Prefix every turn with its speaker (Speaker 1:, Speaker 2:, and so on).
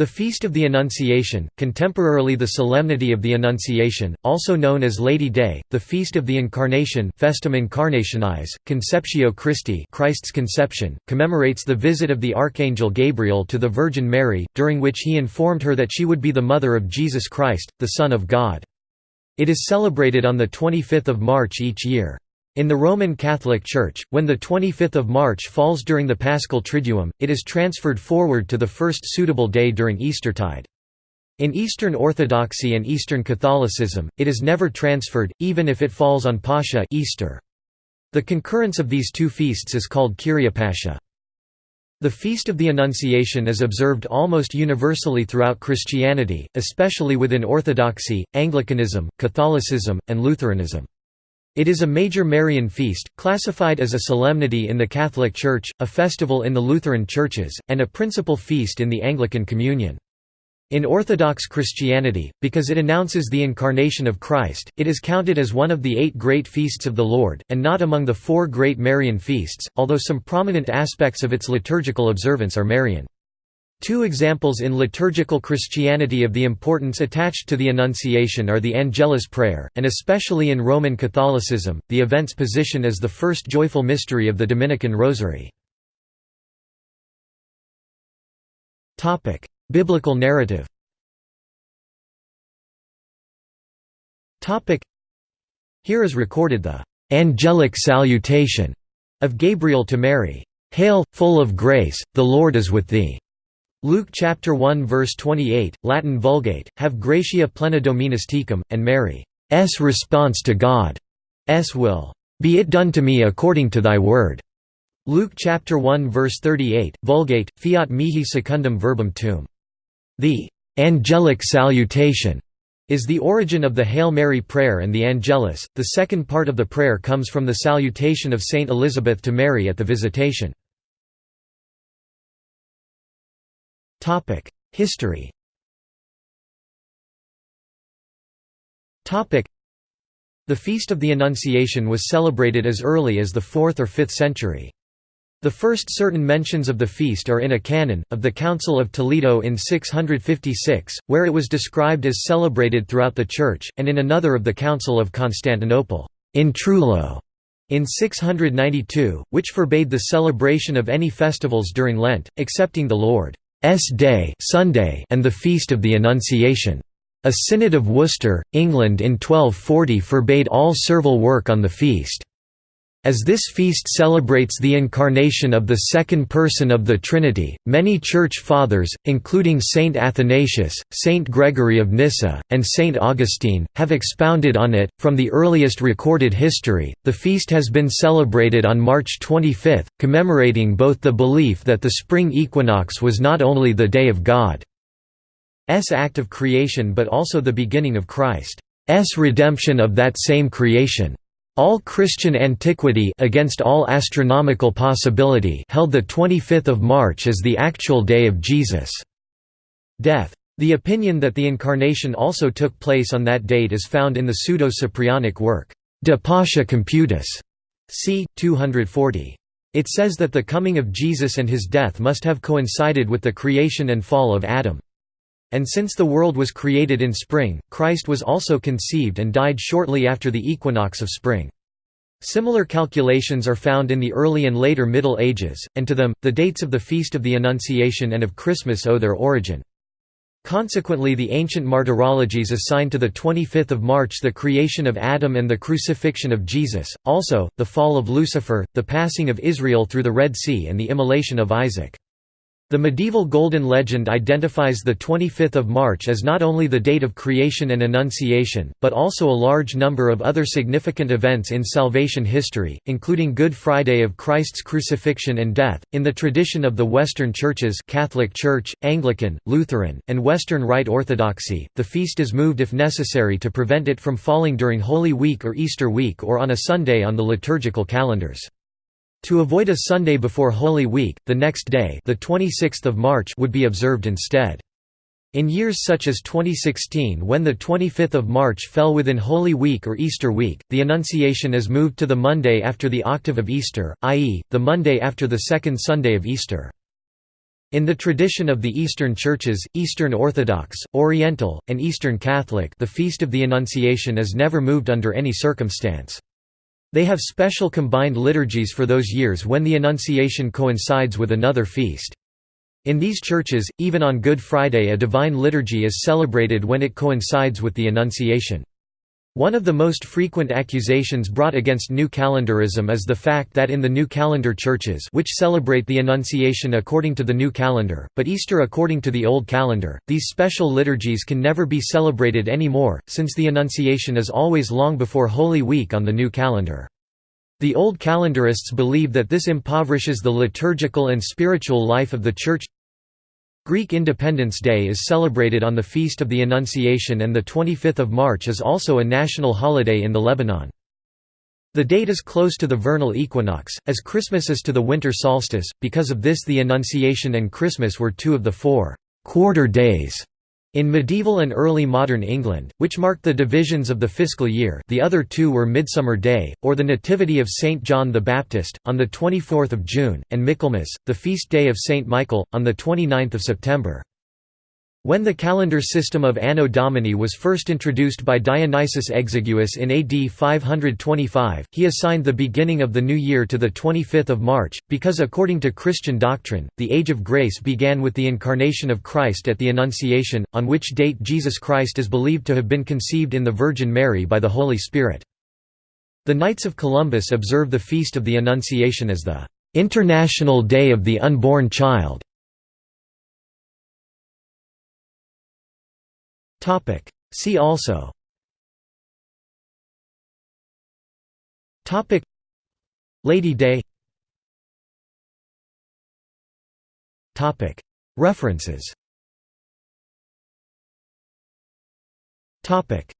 Speaker 1: The Feast of the Annunciation, contemporarily the Solemnity of the Annunciation, also known as Lady Day, the Feast of the Incarnation Festum Incarnationis, Conceptio Christi Christ's Conception, commemorates the visit of the Archangel Gabriel to the Virgin Mary, during which he informed her that she would be the mother of Jesus Christ, the Son of God. It is celebrated on 25 March each year. In the Roman Catholic Church, when the 25th of March falls during the Paschal Triduum, it is transferred forward to the first suitable day during Eastertide. In Eastern Orthodoxy and Eastern Catholicism, it is never transferred, even if it falls on Pascha Easter. The concurrence of these two feasts is called Kyriopascha. The Feast of the Annunciation is observed almost universally throughout Christianity, especially within Orthodoxy, Anglicanism, Catholicism, and Lutheranism. It is a major Marian feast, classified as a solemnity in the Catholic Church, a festival in the Lutheran churches, and a principal feast in the Anglican Communion. In Orthodox Christianity, because it announces the incarnation of Christ, it is counted as one of the eight great feasts of the Lord, and not among the four great Marian feasts, although some prominent aspects of its liturgical observance are Marian. Two examples in liturgical Christianity of the importance attached to the Annunciation are the Angelus prayer, and especially in Roman Catholicism, the event's position as the first joyful mystery of the Dominican Rosary. Biblical narrative Here is recorded the «angelic salutation» of Gabriel to Mary. Hail, full of grace, the Lord is with thee. Luke chapter 1 verse 28, Latin Vulgate, Ave gratia plena Dominus tecum, and Mary's response to God's will, "Be it done to me according to thy word." Luke chapter 1 verse 38, Vulgate, fiat mihi secundum verbum tuum. The angelic salutation is the origin of the Hail Mary prayer and the Angelus. The second part of the prayer comes from the salutation of Saint Elizabeth to Mary at the Visitation. History The Feast of the Annunciation was celebrated as early as the 4th or 5th century. The first certain mentions of the feast are in a canon, of the Council of Toledo in 656, where it was described as celebrated throughout the Church, and in another of the Council of Constantinople, in Trullo, in 692, which forbade the celebration of any festivals during Lent, excepting the Lord. S Day Sunday and the Feast of the Annunciation. A Synod of Worcester, England in 1240 forbade all servile work on the feast. As this feast celebrates the incarnation of the second person of the Trinity, many Church Fathers, including Saint Athanasius, Saint Gregory of Nyssa, and Saint Augustine, have expounded on it. From the earliest recorded history, the feast has been celebrated on March 25, commemorating both the belief that the spring equinox was not only the day of God's act of creation but also the beginning of Christ's redemption of that same creation. All Christian antiquity against all astronomical possibility held the 25th of March as the actual day of Jesus' death. The opinion that the Incarnation also took place on that date is found in the Pseudo-Cyprianic work, De Pascha Computus, c. 240. It says that the coming of Jesus and his death must have coincided with the creation and fall of Adam. And since the world was created in spring, Christ was also conceived and died shortly after the equinox of spring. Similar calculations are found in the early and later Middle Ages, and to them, the dates of the Feast of the Annunciation and of Christmas owe their origin. Consequently the ancient martyrologies assigned to the 25th of March the creation of Adam and the crucifixion of Jesus, also, the fall of Lucifer, the passing of Israel through the Red Sea and the immolation of Isaac. The medieval Golden Legend identifies the 25th of March as not only the date of creation and Annunciation, but also a large number of other significant events in salvation history, including Good Friday of Christ's crucifixion and death. In the tradition of the Western churches, Catholic Church, Anglican, Lutheran, and Western Rite Orthodoxy, the feast is moved if necessary to prevent it from falling during Holy Week or Easter week or on a Sunday on the liturgical calendars. To avoid a Sunday before Holy Week, the next day the 26th of March would be observed instead. In years such as 2016 when the 25th of March fell within Holy Week or Easter week, the Annunciation is moved to the Monday after the octave of Easter, i.e., the Monday after the second Sunday of Easter. In the tradition of the Eastern Churches, Eastern Orthodox, Oriental, and Eastern Catholic the Feast of the Annunciation is never moved under any circumstance. They have special combined liturgies for those years when the Annunciation coincides with another feast. In these churches, even on Good Friday a divine liturgy is celebrated when it coincides with the Annunciation. One of the most frequent accusations brought against New Calendarism is the fact that in the New Calendar churches which celebrate the Annunciation according to the New Calendar, but Easter according to the Old Calendar, these special liturgies can never be celebrated anymore, since the Annunciation is always long before Holy Week on the New Calendar. The Old Calendarists believe that this impoverishes the liturgical and spiritual life of the Church Greek Independence Day is celebrated on the Feast of the Annunciation and 25 March is also a national holiday in the Lebanon. The date is close to the vernal equinox, as Christmas is to the winter solstice, because of this the Annunciation and Christmas were two of the four «quarter days» In medieval and early modern England, which marked the divisions of the fiscal year the other two were Midsummer Day, or the Nativity of St. John the Baptist, on 24 June, and Michaelmas, the feast day of St. Michael, on 29 September. When the calendar system of Anno Domini was first introduced by Dionysius Exiguus in AD 525, he assigned the beginning of the new year to 25 March, because according to Christian doctrine, the Age of Grace began with the incarnation of Christ at the Annunciation, on which date Jesus Christ is believed to have been conceived in the Virgin Mary by the Holy Spirit. The Knights of Columbus observe the Feast of the Annunciation as the "'International Day of the Unborn Child' Topic. See also. Topic. Lady Day. Topic. References. Topic.